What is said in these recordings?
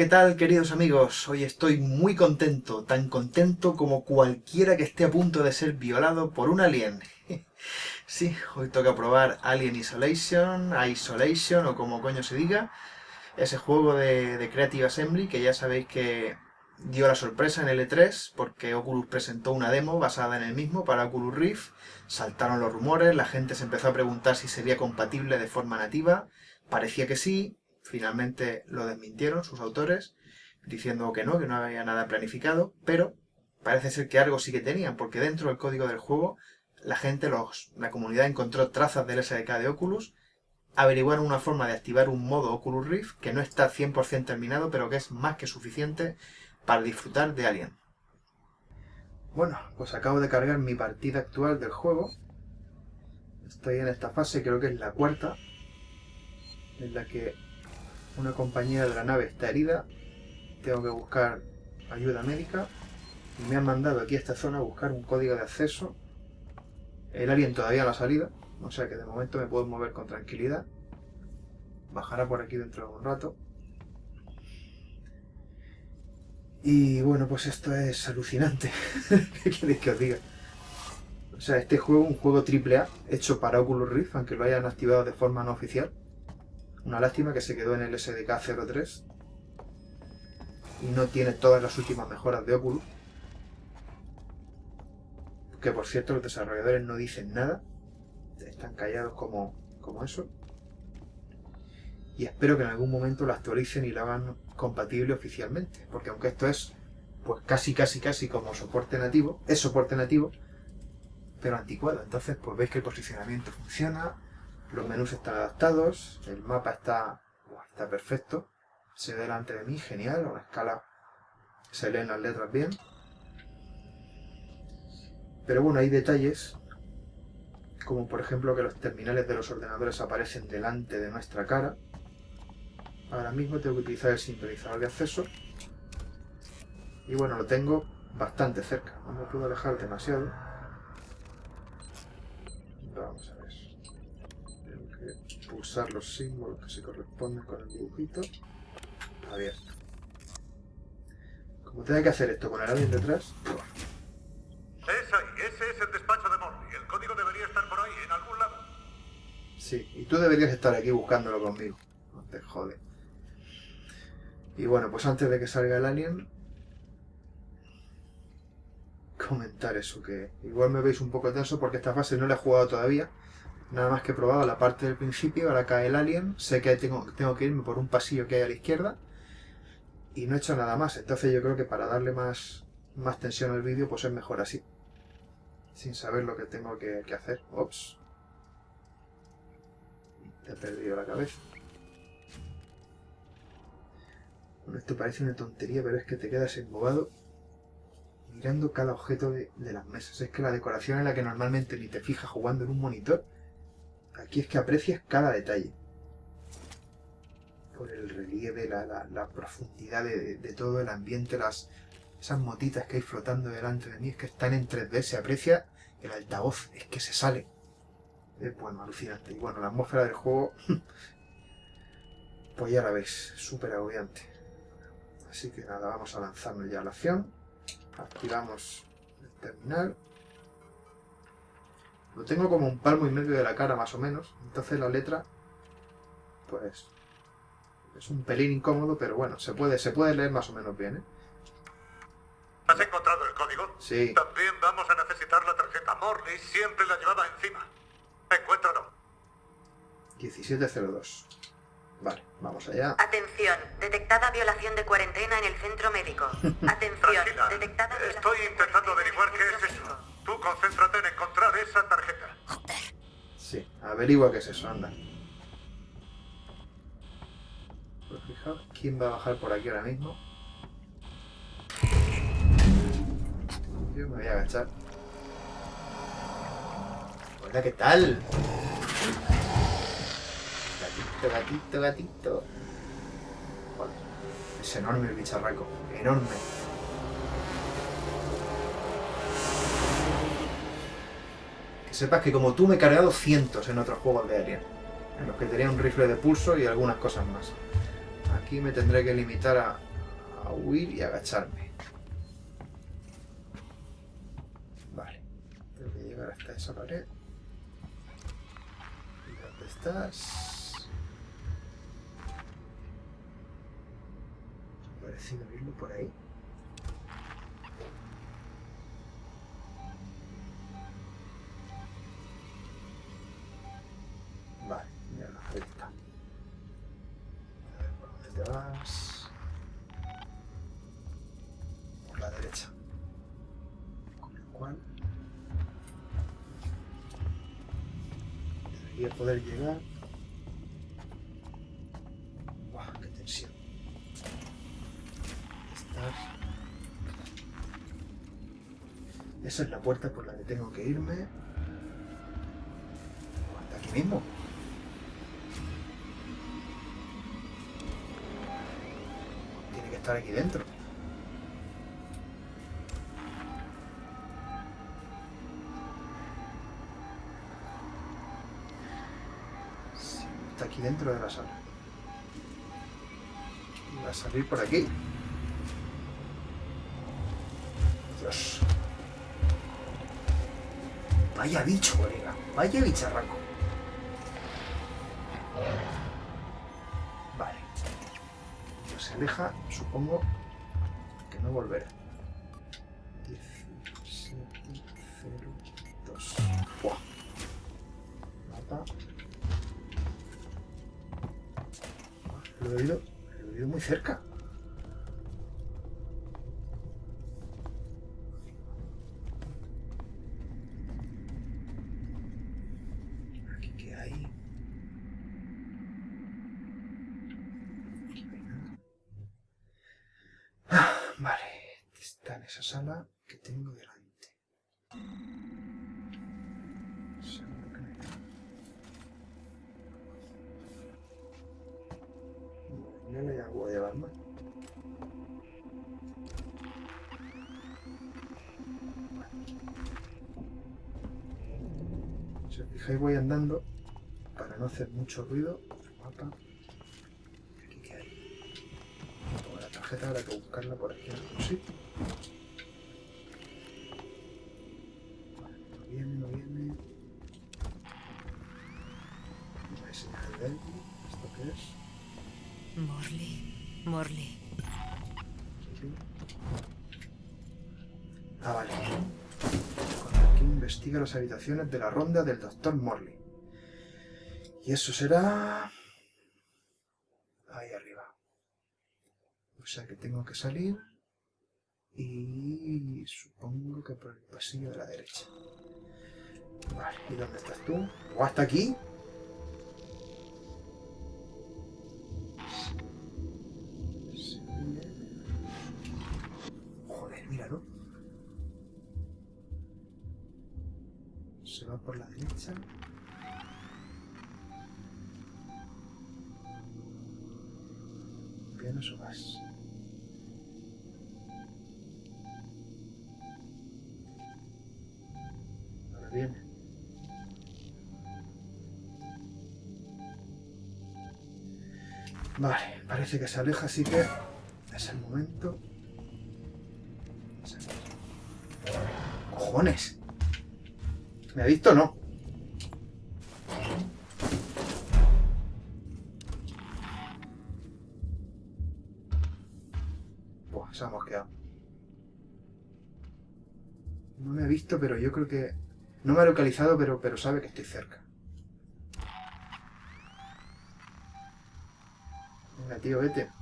¿qué tal queridos amigos? Hoy estoy muy contento, tan contento como cualquiera que esté a punto de ser violado por un alien. sí, hoy toca probar Alien Isolation, Isolation o como coño se diga, ese juego de, Creative Assembly que ya sabéis que dio la sorpresa en el E3 porque Oculus presentó una demo basada en el mismo para Oculus Rift, saltaron los rumores, la gente se empezó a preguntar si sería compatible de forma nativa, parecía que sí, Finalmente lo desmintieron sus autores, diciendo que no, que no había nada planificado, pero parece ser que algo sí que tenían, porque dentro del código del juego la gente, los, la comunidad encontró trazas del SDK de Oculus, averiguaron una forma de activar un modo Oculus Rift que no está 100% terminado, pero que es más que suficiente para disfrutar de Alien. Bueno, pues acabo de cargar mi partida actual del juego. Estoy en esta fase, creo que es la cuarta, en la que una compañera de la nave está herida, tengo que buscar ayuda médica y me han mandado aquí a esta zona a buscar un código de acceso. El alien todavía no ha salido, o sea que de momento me puedo mover con tranquilidad. Bajará por aquí dentro de un rato. Y bueno, pues esto es alucinante. ¿Qué queréis que os diga? O sea, este juego, un juego AAA, hecho para Oculus Rift, aunque lo hayan activado de forma no oficial. Una lástima que se quedó en el SDK 03 y no tiene todas las últimas mejoras de Oculus. Que por cierto los desarrolladores no dicen nada, están callados como, como eso. Y espero que en algún momento lo actualicen y lo hagan compatible oficialmente, porque aunque esto es pues casi casi casi como soporte nativo, es soporte nativo, pero anticuado. Entonces pues veis que el posicionamiento funciona, los menús están adaptados, el mapa está, está perfecto, se ve delante de mí, genial, a la escala se leen las letras bien. Pero bueno, hay detalles, como por ejemplo que los terminales de los ordenadores aparecen delante de nuestra cara. Ahora mismo tengo que utilizar el sintonizador de acceso. Y bueno, lo tengo bastante cerca, no me puedo alejar demasiado. Vamos a ver pulsar los símbolos que se corresponden con el dibujito. Abierto. Como tenga que hacer esto con el alien detrás... Es ahí, ese es el despacho de Morley. El código debería estar por ahí, en algún lado. Sí, y tú deberías estar aquí buscándolo conmigo. No te jode. Y bueno, pues antes de que salga el alien... Comentar eso, que igual me veis un poco tenso porque esta fase no la he jugado todavía. Nada más que he probado la parte del principio, ahora cae el alien, sé que tengo, que irme por un pasillo que hay a la izquierda y no he hecho nada más. Entonces yo creo que para darle más, tensión al vídeo, pues es mejor así. Sin saber lo que tengo que, hacer. Ops. He perdido la cabeza. Bueno, esto parece una tontería, pero es que te quedas embobado mirando cada objeto de, de las mesas. Es que la decoración en la que normalmente ni te fijas jugando en un monitor Aquí es que aprecias cada detalle. Por el relieve, la, profundidad de, todo el ambiente, las, esas motitas que hay flotando delante de mí, es que están en 3D, se aprecia el altavoz, es que se sale. Es bueno, alucinante. Y bueno, la atmósfera del juego, pues ya la veis, súper agobiante. Así que nada, vamos a lanzarnos ya a la acción. Activamos el terminal. Lo tengo como un palmo y medio de la cara, más o menos. Entonces la letra, pues, es un pelín incómodo, pero bueno, se puede, se puede leer más o menos bien, ¿eh? ¿Has encontrado el código? Sí. También vamos a necesitar la tarjeta. Morley siempre la llevaba encima. Encuéntralo. 1702. Vale, vamos allá. Atención, detectada violación de cuarentena en el centro médico. Atención, detectada violación Estoy intentando averiguar qué es eso. Tú concéntrate en encontrar esa tarjeta. Sí, averigua qué es eso, anda. Pues fijaos, ¿quién va a bajar por aquí ahora mismo? Yo me voy a agachar. Hola, ¿qué tal? Gatito, gatito, gatito. Es enorme el bicharraco, enorme. Sepas que como tú me he cargado cientos en otros juegos de Alien, en los que tenía un rifle de pulso y algunas cosas más. Aquí me tendré que limitar a huir y agacharme. Vale. Tengo que llegar hasta esa pared. ¿Y dónde estás? Parecido verlo por ahí. Poder llegar. ¡Buah, qué tensión! Estás. Esa es la puerta por la que tengo que irme. Hasta aquí mismo. Tiene que estar aquí dentro. Dentro de la sala. Va a salir por aquí. Dios. Vaya bicho, colega. Vaya bicharraco. Vale. No se aleja, supongo que no volverá. Oído, he oído muy cerca. Aquí qué hay. Aquí hay nada. Ah, vale, está en esa sala que tengo delante. Fijáis voy andando para no hacer mucho ruido. Mapa. Aquí que hay. Como la tarjeta habrá que buscarla por aquí en algún sitio. No viene, no viene. No hay señal de Elby. ¿Esto qué es? Morley, Morley. Investiga las habitaciones de la ronda del Dr. Morley. Y eso será... Ahí arriba. O sea que tengo que salir... Y supongo que por el pasillo de la derecha. Vale, ¿y dónde estás tú? ¿O hasta aquí? Se va por la derecha. ¿Vienes o vas? Ahora viene. Vale, parece que se aleja, así que es el momento. ¡Cojones! ¿Me ha visto o no? Buah, se ha mosqueado. No me ha visto, pero yo creo que... No me ha localizado, pero, pero sabe que estoy cerca. Venga, tío, vete.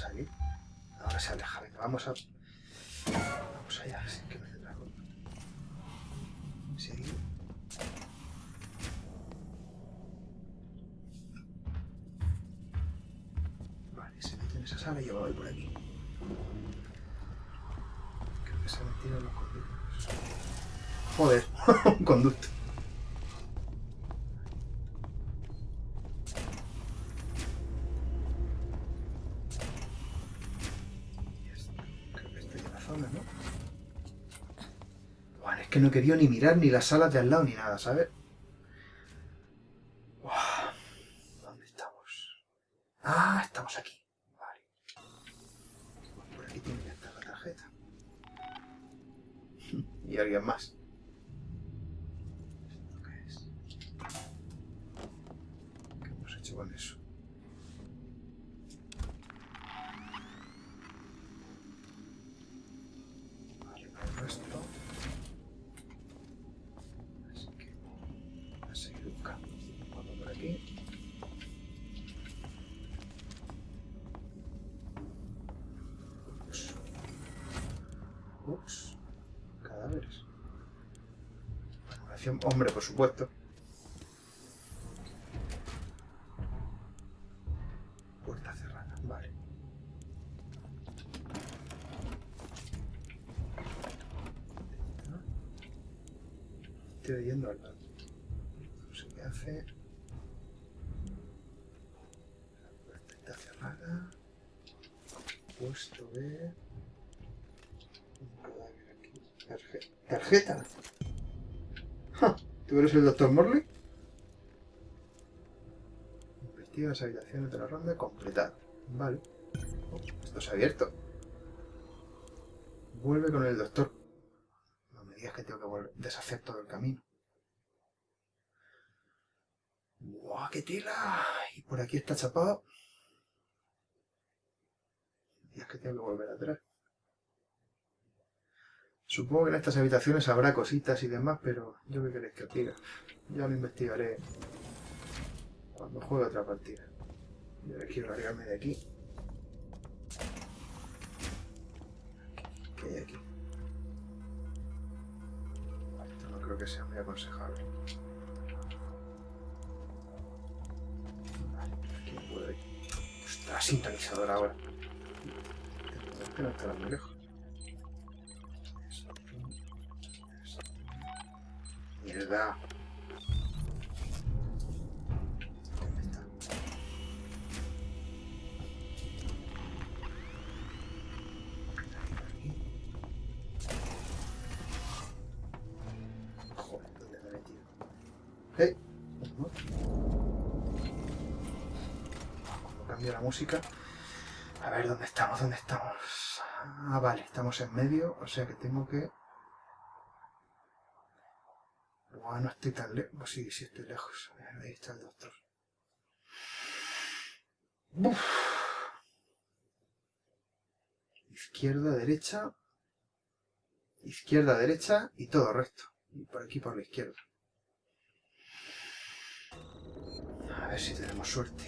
Puedo salir. Ahora se aleja. Venga, vamos a... Vamos allá, sin que me dé dragón. Seguir. Vale, se mete en esa sala y yo voy por aquí. Creo que se en los conductos. Joder, un conducto. Bueno, es que no querido ni mirar ni las salas de al lado ni nada, ¿sabes? Hombre, por supuesto. Puerta cerrada. Vale. Estoy yendo al lado. No sé qué hace. La puerta está cerrada. Puesto B. ¿Tarjeta? ¿Tú eres el doctor Morley? Investiga las habitaciones de la ronda completada. Vale. Oh, esto se ha abierto. Vuelve con el doctor. No me digas que tengo que volver, deshacer todo el camino. ¡Guau, qué tela! Y por aquí está chapado. Me digas que tengo que volver atrás. Supongo que en estas habitaciones habrá cositas y demás, pero yo qué queréis que os diga. Ya lo investigaré cuando juegue otra partida. Yo quiero largarme de aquí. ¿Qué hay aquí? Esto no creo que sea muy aconsejable. Vale, aquí no puedo ir. Ostras, sintonizador ahora. Este no estará muy lejos. Esto, esto. Mierda. ¿Dónde está? Aquí. Joder, ¿dónde me he metido? Ujú. Cuando cambia la música. A ver, ¿dónde estamos? ¿Dónde estamos? Ah, vale, estamos en medio, o sea que tengo que... Buah, no estoy tan lejos. Sí, sí estoy lejos. Ahí está el doctor. Izquierda, derecha. Izquierda, derecha y todo recto. Y por aquí por la izquierda. A ver si tenemos suerte.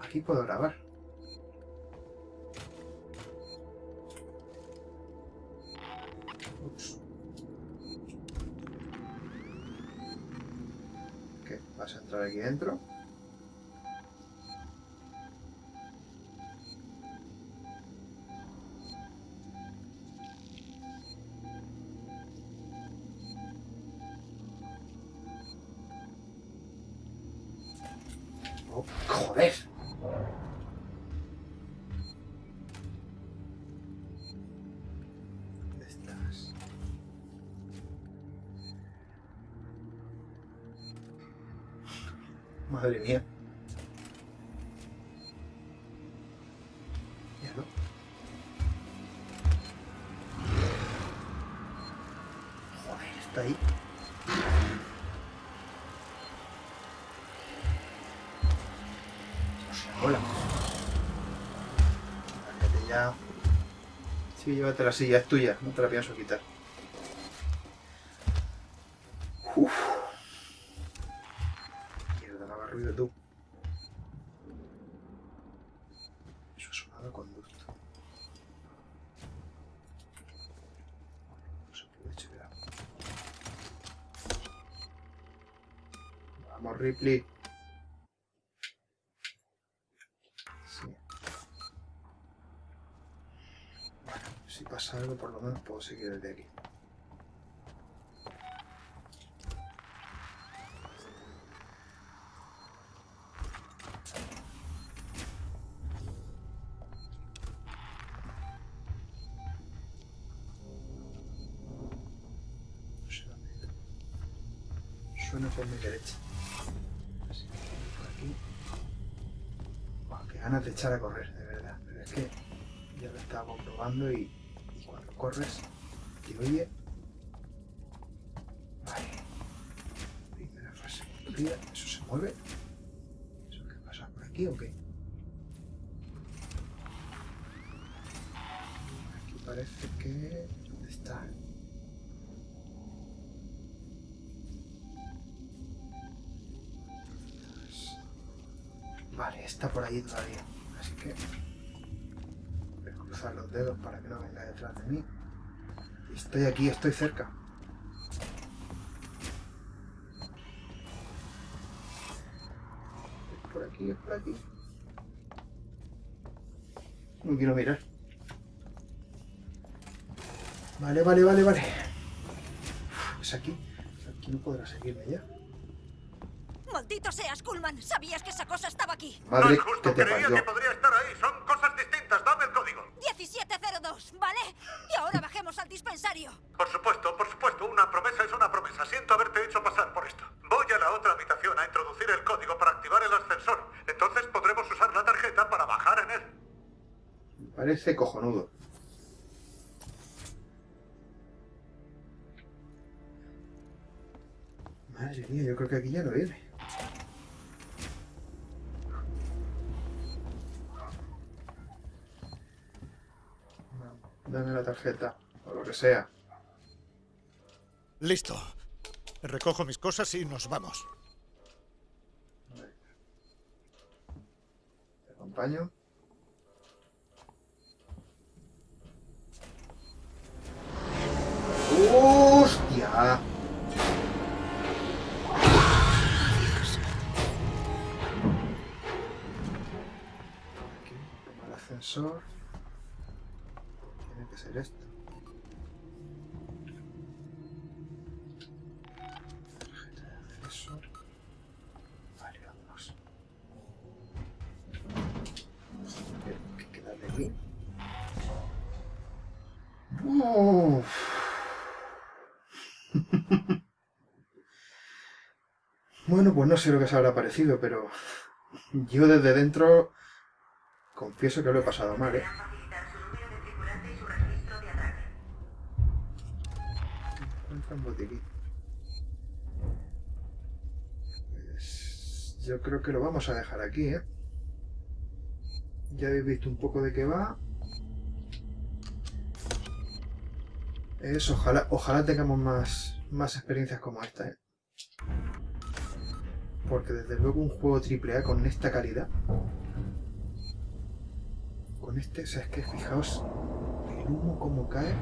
Aquí puedo grabar. ¿Qué? ¿Vas a entrar aquí dentro? Madre mía. Joder, está ahí. Hola. Lárgate ya. Sí, llévate la silla, es tuya, no te la pienso quitar. si pasa algo, por lo menos puedo seguir el de aquí. Suena por mi derecha. Así que por aquí. Qué ganas de echar a correr. ¿Eso se mueve? ¿Eso qué pasa por aquí o qué? Aquí parece que... ¿Dónde está? Vale, está por ahí todavía. Así que voy a cruzar los dedos para que no venga detrás de mí. Estoy aquí, estoy cerca. Por aquí. No quiero mirar. Vale, vale, vale, vale. Es aquí. Aquí no podrá seguirme ya. ¡Maldito seas, Kuhlman! ¿Sabías que esa cosa estaba aquí? No Madre es justo, que te creía que podría estar ahí. Son cosas distintas. Dame el código. 1702, ¿vale? Y ahora bajemos al dispensario. Por supuesto, por supuesto. Una promesa es una promesa. Siento haberte hecho pasar por esto. Voy a la otra habitación a introducir el código para activar el ascensor. Entonces podremos usar la tarjeta para bajar en él. Me parece cojonudo. Madre mía, yo creo que aquí ya no viene. Dame la tarjeta, o lo que sea. Listo. Recojo mis cosas y nos vamos. Te acompaño. ¡Hostia! Aquí, el ascensor. Tiene que ser esto. Tarjeta de acceso. Vale, vámonos. Hay que quedarle aquí. Uf. Bueno, pues no sé lo que se habrá parecido, pero yo desde dentro confieso que lo he pasado mal, ¿eh? Pues yo creo que lo vamos a dejar aquí, ¿eh? Ya habéis visto un poco de qué va. Es, ojalá, ojalá tengamos más, más experiencias como esta, ¿eh? Porque desde luego un juego AAA con esta calidad. Con este, o sea, es que fijaos el humo como cae,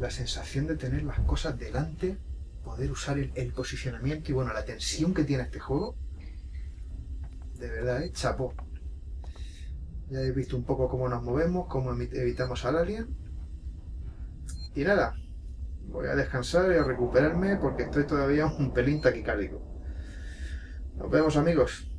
la sensación de tener las cosas delante, poder usar el, posicionamiento y bueno, la tensión que tiene este juego. De verdad, ¿eh? Chapo. Ya habéis visto un poco cómo nos movemos, cómo evitamos al alien. Y nada, voy a descansar y a recuperarme porque estoy todavía un pelín taquicárdico. Nos vemos amigos.